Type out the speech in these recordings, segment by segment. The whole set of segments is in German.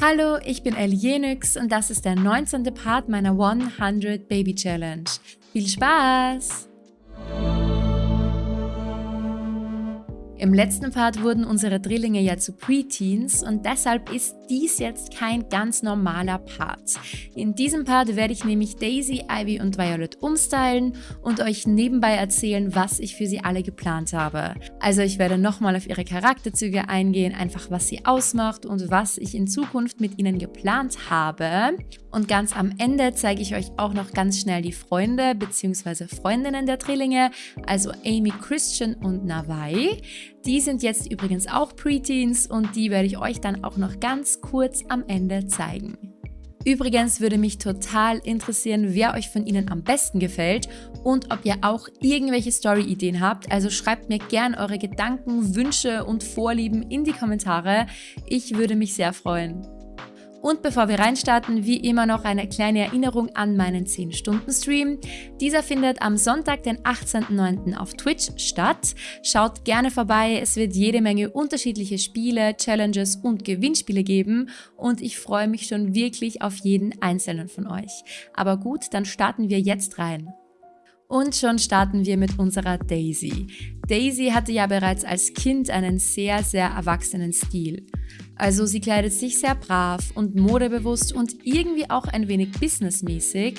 Hallo, ich bin Elienix und das ist der 19. Part meiner 100 Baby Challenge. Viel Spaß! Im letzten Part wurden unsere Drillinge ja zu Preteens und deshalb ist dies jetzt kein ganz normaler Part. In diesem Part werde ich nämlich Daisy, Ivy und Violet umstylen und euch nebenbei erzählen, was ich für sie alle geplant habe. Also ich werde nochmal auf ihre Charakterzüge eingehen, einfach was sie ausmacht und was ich in Zukunft mit ihnen geplant habe. Und ganz am Ende zeige ich euch auch noch ganz schnell die Freunde bzw. Freundinnen der Drillinge, also Amy, Christian und Navai. Die sind jetzt übrigens auch Preteens und die werde ich euch dann auch noch ganz kurz am Ende zeigen. Übrigens würde mich total interessieren, wer euch von ihnen am besten gefällt und ob ihr auch irgendwelche Story-Ideen habt. Also schreibt mir gern eure Gedanken, Wünsche und Vorlieben in die Kommentare. Ich würde mich sehr freuen. Und bevor wir reinstarten, wie immer noch eine kleine Erinnerung an meinen 10-Stunden-Stream. Dieser findet am Sonntag, den 18.09. auf Twitch statt. Schaut gerne vorbei, es wird jede Menge unterschiedliche Spiele, Challenges und Gewinnspiele geben und ich freue mich schon wirklich auf jeden einzelnen von euch. Aber gut, dann starten wir jetzt rein. Und schon starten wir mit unserer Daisy. Daisy hatte ja bereits als Kind einen sehr, sehr erwachsenen Stil. Also sie kleidet sich sehr brav und modebewusst und irgendwie auch ein wenig businessmäßig.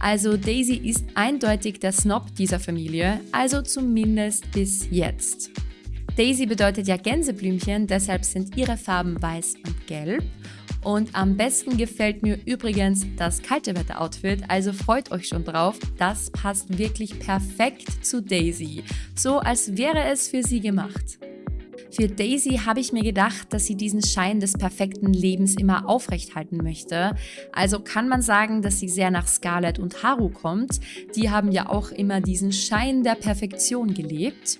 Also Daisy ist eindeutig der Snob dieser Familie, also zumindest bis jetzt. Daisy bedeutet ja Gänseblümchen, deshalb sind ihre Farben weiß und gelb. Und am besten gefällt mir übrigens das kalte Wetter-Outfit, also freut euch schon drauf. Das passt wirklich perfekt zu Daisy, so als wäre es für sie gemacht. Für Daisy habe ich mir gedacht, dass sie diesen Schein des perfekten Lebens immer aufrechthalten möchte. Also kann man sagen, dass sie sehr nach Scarlett und Haru kommt. Die haben ja auch immer diesen Schein der Perfektion gelebt.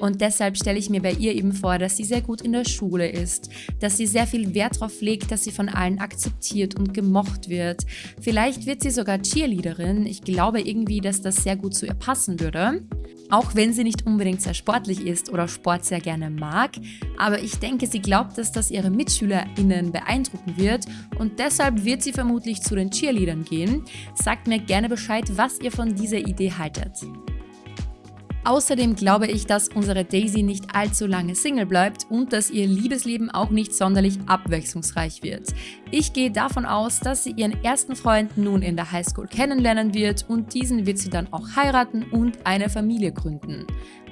Und deshalb stelle ich mir bei ihr eben vor, dass sie sehr gut in der Schule ist, dass sie sehr viel Wert darauf legt, dass sie von allen akzeptiert und gemocht wird. Vielleicht wird sie sogar Cheerleaderin. Ich glaube irgendwie, dass das sehr gut zu ihr passen würde. Auch wenn sie nicht unbedingt sehr sportlich ist oder Sport sehr gerne mag. Aber ich denke, sie glaubt, dass das ihre MitschülerInnen beeindrucken wird und deshalb wird sie vermutlich zu den Cheerleadern gehen. Sagt mir gerne Bescheid, was ihr von dieser Idee haltet. Außerdem glaube ich, dass unsere Daisy nicht allzu lange Single bleibt und dass ihr Liebesleben auch nicht sonderlich abwechslungsreich wird. Ich gehe davon aus, dass sie ihren ersten Freund nun in der Highschool kennenlernen wird und diesen wird sie dann auch heiraten und eine Familie gründen.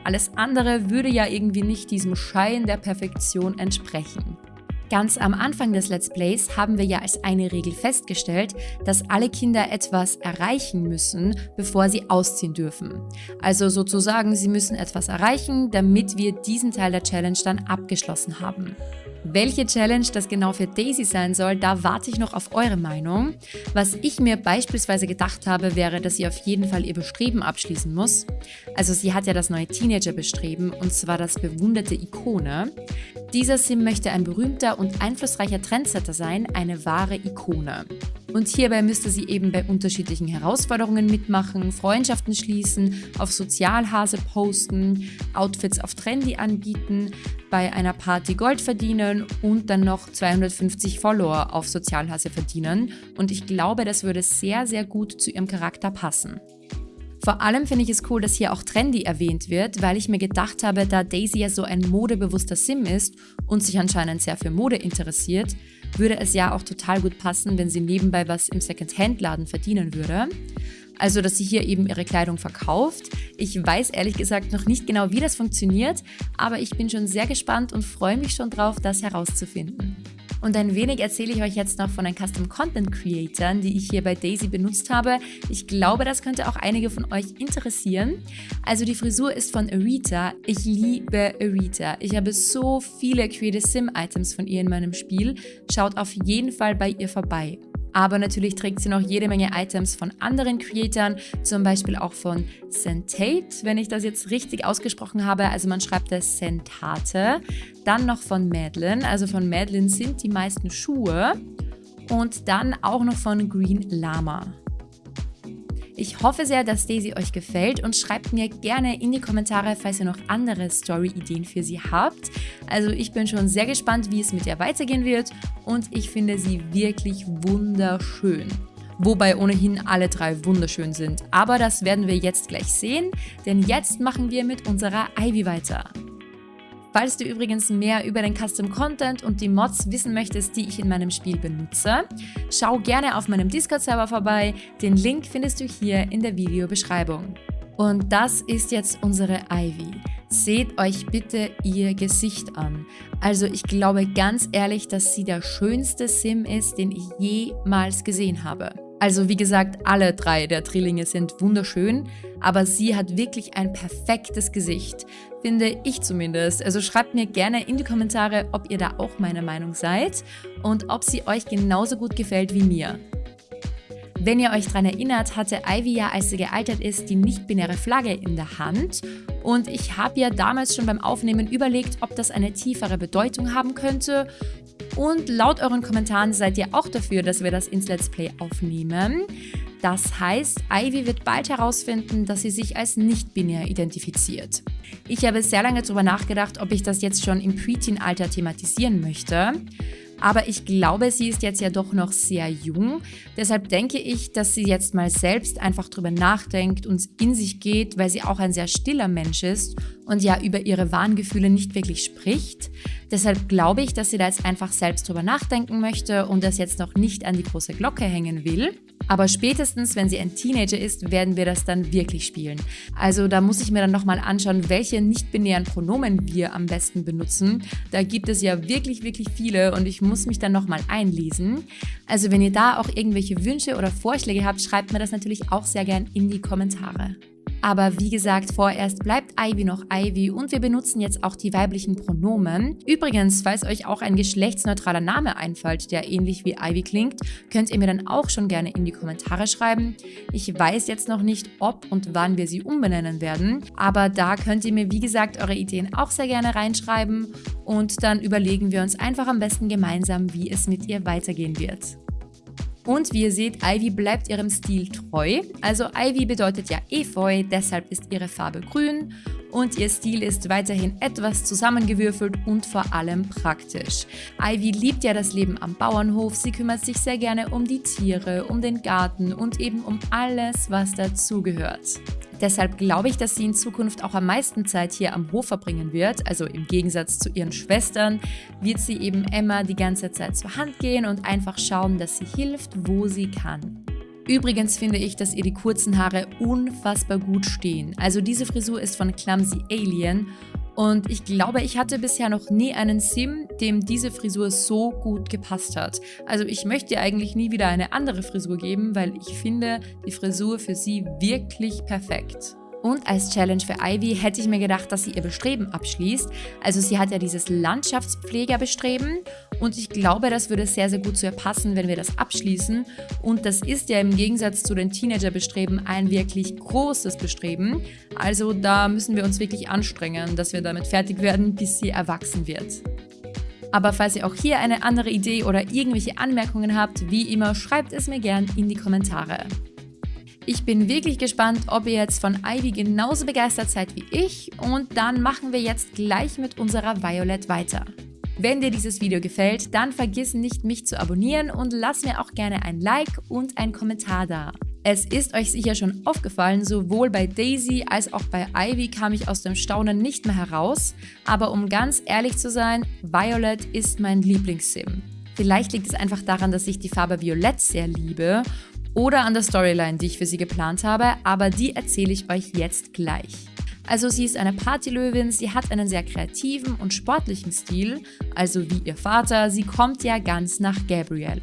Alles andere würde ja irgendwie nicht diesem Schein der Perfektion entsprechen. Ganz am Anfang des Let's Plays haben wir ja als eine Regel festgestellt, dass alle Kinder etwas erreichen müssen, bevor sie ausziehen dürfen. Also sozusagen, sie müssen etwas erreichen, damit wir diesen Teil der Challenge dann abgeschlossen haben. Welche Challenge das genau für Daisy sein soll, da warte ich noch auf eure Meinung. Was ich mir beispielsweise gedacht habe, wäre, dass sie auf jeden Fall ihr Bestreben abschließen muss. Also sie hat ja das neue Teenager-Bestreben und zwar das bewunderte Ikone. Dieser Sim möchte ein berühmter und einflussreicher Trendsetter sein, eine wahre Ikone. Und hierbei müsste sie eben bei unterschiedlichen Herausforderungen mitmachen, Freundschaften schließen, auf Sozialhase posten, Outfits auf Trendy anbieten, bei einer Party Gold verdienen und dann noch 250 Follower auf Sozialhase verdienen. Und ich glaube, das würde sehr, sehr gut zu ihrem Charakter passen. Vor allem finde ich es cool, dass hier auch Trendy erwähnt wird, weil ich mir gedacht habe, da Daisy ja so ein modebewusster Sim ist und sich anscheinend sehr für Mode interessiert, würde es ja auch total gut passen, wenn sie nebenbei was im Second-Hand-Laden verdienen würde. Also, dass sie hier eben ihre Kleidung verkauft. Ich weiß ehrlich gesagt noch nicht genau, wie das funktioniert, aber ich bin schon sehr gespannt und freue mich schon drauf, das herauszufinden. Und ein wenig erzähle ich euch jetzt noch von den Custom Content Creatern, die ich hier bei Daisy benutzt habe. Ich glaube, das könnte auch einige von euch interessieren. Also die Frisur ist von Arita. Ich liebe Arita. Ich habe so viele Creative Sim Items von ihr in meinem Spiel. Schaut auf jeden Fall bei ihr vorbei. Aber natürlich trägt sie noch jede Menge Items von anderen Creatoren, zum Beispiel auch von Sentate, wenn ich das jetzt richtig ausgesprochen habe. Also man schreibt es Sentate. Dann noch von Madeline. Also von Madeline sind die meisten Schuhe. Und dann auch noch von Green Llama. Ich hoffe sehr, dass Daisy euch gefällt und schreibt mir gerne in die Kommentare, falls ihr noch andere Story-Ideen für sie habt. Also ich bin schon sehr gespannt, wie es mit ihr weitergehen wird und ich finde sie wirklich wunderschön wobei ohnehin alle drei wunderschön sind. Aber das werden wir jetzt gleich sehen, denn jetzt machen wir mit unserer Ivy weiter. Falls du übrigens mehr über den Custom Content und die Mods wissen möchtest, die ich in meinem Spiel benutze, schau gerne auf meinem Discord-Server vorbei. Den Link findest du hier in der Videobeschreibung. Und das ist jetzt unsere Ivy. Seht euch bitte ihr Gesicht an. Also ich glaube ganz ehrlich, dass sie der schönste Sim ist, den ich jemals gesehen habe. Also wie gesagt, alle drei der Drillinge sind wunderschön, aber sie hat wirklich ein perfektes Gesicht, finde ich zumindest. Also schreibt mir gerne in die Kommentare, ob ihr da auch meiner Meinung seid und ob sie euch genauso gut gefällt wie mir. Wenn ihr euch daran erinnert, hatte Ivy ja, als sie gealtert ist, die nicht-binäre Flagge in der Hand. Und ich habe ja damals schon beim Aufnehmen überlegt, ob das eine tiefere Bedeutung haben könnte. Und laut euren Kommentaren seid ihr auch dafür, dass wir das ins Let's Play aufnehmen. Das heißt, Ivy wird bald herausfinden, dass sie sich als nicht-binär identifiziert. Ich habe sehr lange darüber nachgedacht, ob ich das jetzt schon im Preteen-Alter thematisieren möchte. Aber ich glaube, sie ist jetzt ja doch noch sehr jung. Deshalb denke ich, dass sie jetzt mal selbst einfach drüber nachdenkt und in sich geht, weil sie auch ein sehr stiller Mensch ist und ja über ihre Warngefühle nicht wirklich spricht. Deshalb glaube ich, dass sie da jetzt einfach selbst drüber nachdenken möchte und das jetzt noch nicht an die große Glocke hängen will. Aber spätestens, wenn sie ein Teenager ist, werden wir das dann wirklich spielen. Also da muss ich mir dann nochmal anschauen, welche nicht-binären Pronomen wir am besten benutzen. Da gibt es ja wirklich, wirklich viele und ich muss mich dann nochmal einlesen. Also wenn ihr da auch irgendwelche Wünsche oder Vorschläge habt, schreibt mir das natürlich auch sehr gern in die Kommentare. Aber wie gesagt, vorerst bleibt Ivy noch Ivy und wir benutzen jetzt auch die weiblichen Pronomen. Übrigens, falls euch auch ein geschlechtsneutraler Name einfällt, der ähnlich wie Ivy klingt, könnt ihr mir dann auch schon gerne in die Kommentare schreiben. Ich weiß jetzt noch nicht, ob und wann wir sie umbenennen werden, aber da könnt ihr mir wie gesagt eure Ideen auch sehr gerne reinschreiben und dann überlegen wir uns einfach am besten gemeinsam, wie es mit ihr weitergehen wird. Und wie ihr seht, Ivy bleibt ihrem Stil treu. Also Ivy bedeutet ja Efeu, deshalb ist ihre Farbe grün und ihr Stil ist weiterhin etwas zusammengewürfelt und vor allem praktisch. Ivy liebt ja das Leben am Bauernhof, sie kümmert sich sehr gerne um die Tiere, um den Garten und eben um alles, was dazugehört. Deshalb glaube ich, dass sie in Zukunft auch am meisten Zeit hier am Hof verbringen wird. Also im Gegensatz zu ihren Schwestern wird sie eben Emma die ganze Zeit zur Hand gehen und einfach schauen, dass sie hilft, wo sie kann. Übrigens finde ich, dass ihr die kurzen Haare unfassbar gut stehen. Also diese Frisur ist von Clumsy Alien und ich glaube, ich hatte bisher noch nie einen Sim, dem diese Frisur so gut gepasst hat. Also ich möchte eigentlich nie wieder eine andere Frisur geben, weil ich finde die Frisur für sie wirklich perfekt. Und als Challenge für Ivy hätte ich mir gedacht, dass sie ihr Bestreben abschließt. Also sie hat ja dieses Landschaftspflegerbestreben und ich glaube, das würde sehr, sehr gut zu ihr passen, wenn wir das abschließen. Und das ist ja im Gegensatz zu den Teenagerbestreben ein wirklich großes Bestreben. Also da müssen wir uns wirklich anstrengen, dass wir damit fertig werden, bis sie erwachsen wird. Aber falls ihr auch hier eine andere Idee oder irgendwelche Anmerkungen habt, wie immer, schreibt es mir gern in die Kommentare. Ich bin wirklich gespannt, ob ihr jetzt von Ivy genauso begeistert seid wie ich und dann machen wir jetzt gleich mit unserer Violet weiter. Wenn dir dieses Video gefällt, dann vergiss nicht, mich zu abonnieren und lass mir auch gerne ein Like und einen Kommentar da. Es ist euch sicher schon aufgefallen, sowohl bei Daisy als auch bei Ivy kam ich aus dem Staunen nicht mehr heraus, aber um ganz ehrlich zu sein, Violet ist mein Lieblingssim. Vielleicht liegt es einfach daran, dass ich die Farbe Violett sehr liebe oder an der Storyline, die ich für sie geplant habe, aber die erzähle ich euch jetzt gleich. Also sie ist eine Partylöwin, sie hat einen sehr kreativen und sportlichen Stil, also wie ihr Vater, sie kommt ja ganz nach Gabrielle.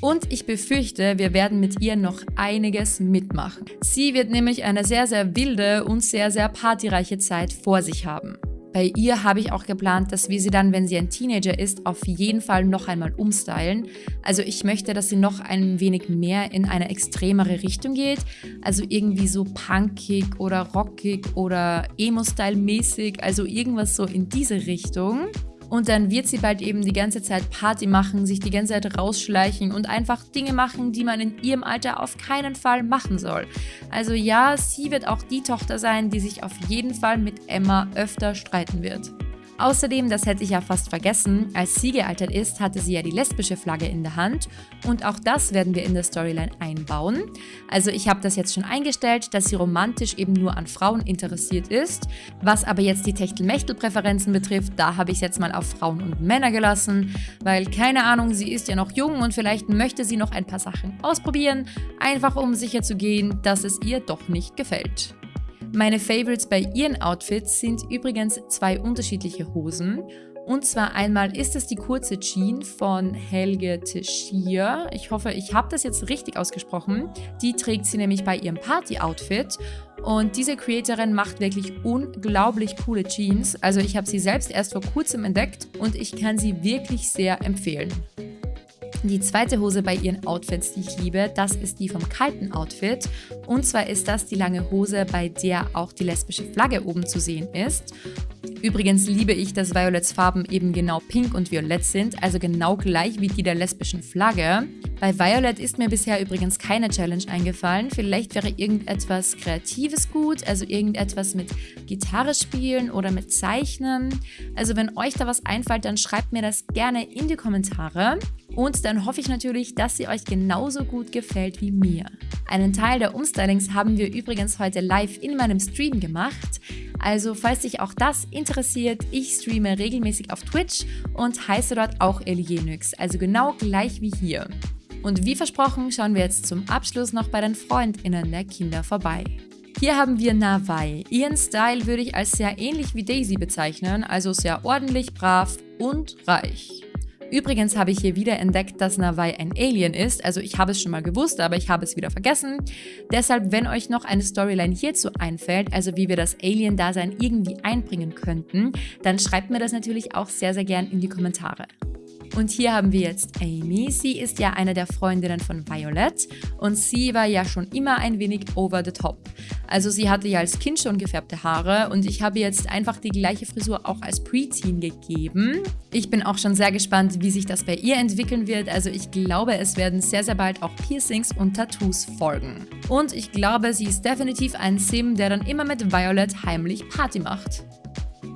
Und ich befürchte, wir werden mit ihr noch einiges mitmachen. Sie wird nämlich eine sehr, sehr wilde und sehr, sehr partyreiche Zeit vor sich haben. Bei ihr habe ich auch geplant, dass wir sie dann, wenn sie ein Teenager ist, auf jeden Fall noch einmal umstylen. Also ich möchte, dass sie noch ein wenig mehr in eine extremere Richtung geht. Also irgendwie so punkig oder rockig oder Emo-Style-mäßig. Also irgendwas so in diese Richtung. Und dann wird sie bald eben die ganze Zeit Party machen, sich die ganze Zeit rausschleichen und einfach Dinge machen, die man in ihrem Alter auf keinen Fall machen soll. Also ja, sie wird auch die Tochter sein, die sich auf jeden Fall mit Emma öfter streiten wird. Außerdem, das hätte ich ja fast vergessen, als sie gealtert ist, hatte sie ja die lesbische Flagge in der Hand und auch das werden wir in der Storyline einbauen. Also ich habe das jetzt schon eingestellt, dass sie romantisch eben nur an Frauen interessiert ist. Was aber jetzt die Techtelmechtel-Präferenzen betrifft, da habe ich es jetzt mal auf Frauen und Männer gelassen, weil keine Ahnung, sie ist ja noch jung und vielleicht möchte sie noch ein paar Sachen ausprobieren, einfach um sicher zu gehen, dass es ihr doch nicht gefällt. Meine Favorites bei ihren Outfits sind übrigens zwei unterschiedliche Hosen. Und zwar einmal ist es die kurze Jean von Helge Teixeira. Ich hoffe, ich habe das jetzt richtig ausgesprochen. Die trägt sie nämlich bei ihrem Party-Outfit. Und diese Creatorin macht wirklich unglaublich coole Jeans. Also ich habe sie selbst erst vor kurzem entdeckt und ich kann sie wirklich sehr empfehlen. Die zweite Hose bei ihren Outfits, die ich liebe, das ist die vom kalten Outfit. Und zwar ist das die lange Hose, bei der auch die lesbische Flagge oben zu sehen ist. Übrigens liebe ich, dass Violets Farben eben genau pink und violett sind, also genau gleich wie die der lesbischen Flagge. Bei Violet ist mir bisher übrigens keine Challenge eingefallen. Vielleicht wäre irgendetwas Kreatives gut, also irgendetwas mit Gitarre spielen oder mit Zeichnen. Also wenn euch da was einfällt, dann schreibt mir das gerne in die Kommentare. Und dann hoffe ich natürlich, dass sie euch genauso gut gefällt wie mir. Einen Teil der Umstylings haben wir übrigens heute live in meinem Stream gemacht. Also falls dich auch das interessiert, ich streame regelmäßig auf Twitch und heiße dort auch Elienix, also genau gleich wie hier. Und wie versprochen schauen wir jetzt zum Abschluss noch bei den FreundInnen der Kinder vorbei. Hier haben wir Nawai. Ihren Style würde ich als sehr ähnlich wie Daisy bezeichnen, also sehr ordentlich, brav und reich. Übrigens habe ich hier wieder entdeckt, dass Nawai ein Alien ist, also ich habe es schon mal gewusst, aber ich habe es wieder vergessen. Deshalb, wenn euch noch eine Storyline hierzu einfällt, also wie wir das Alien-Dasein irgendwie einbringen könnten, dann schreibt mir das natürlich auch sehr, sehr gern in die Kommentare. Und hier haben wir jetzt Amy. Sie ist ja eine der Freundinnen von Violet und sie war ja schon immer ein wenig over the top. Also sie hatte ja als Kind schon gefärbte Haare und ich habe jetzt einfach die gleiche Frisur auch als Preteen gegeben. Ich bin auch schon sehr gespannt, wie sich das bei ihr entwickeln wird. Also ich glaube, es werden sehr, sehr bald auch Piercings und Tattoos folgen. Und ich glaube, sie ist definitiv ein Sim, der dann immer mit Violet heimlich Party macht.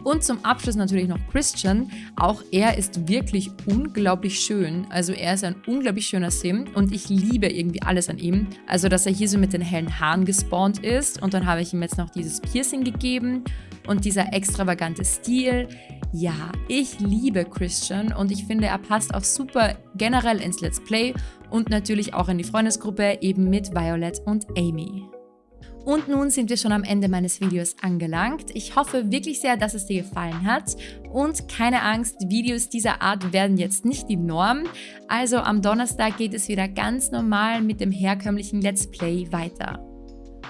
Und zum Abschluss natürlich noch Christian. Auch er ist wirklich unglaublich schön. Also er ist ein unglaublich schöner Sim und ich liebe irgendwie alles an ihm. Also dass er hier so mit den hellen Haaren gespawnt ist und dann habe ich ihm jetzt noch dieses Piercing gegeben und dieser extravagante Stil. Ja, ich liebe Christian und ich finde, er passt auch super generell ins Let's Play und natürlich auch in die Freundesgruppe eben mit Violet und Amy. Und nun sind wir schon am Ende meines Videos angelangt. Ich hoffe wirklich sehr, dass es dir gefallen hat. Und keine Angst, Videos dieser Art werden jetzt nicht die Norm. Also am Donnerstag geht es wieder ganz normal mit dem herkömmlichen Let's Play weiter.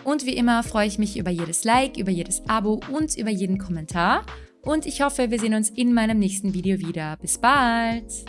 Und wie immer freue ich mich über jedes Like, über jedes Abo und über jeden Kommentar. Und ich hoffe, wir sehen uns in meinem nächsten Video wieder. Bis bald!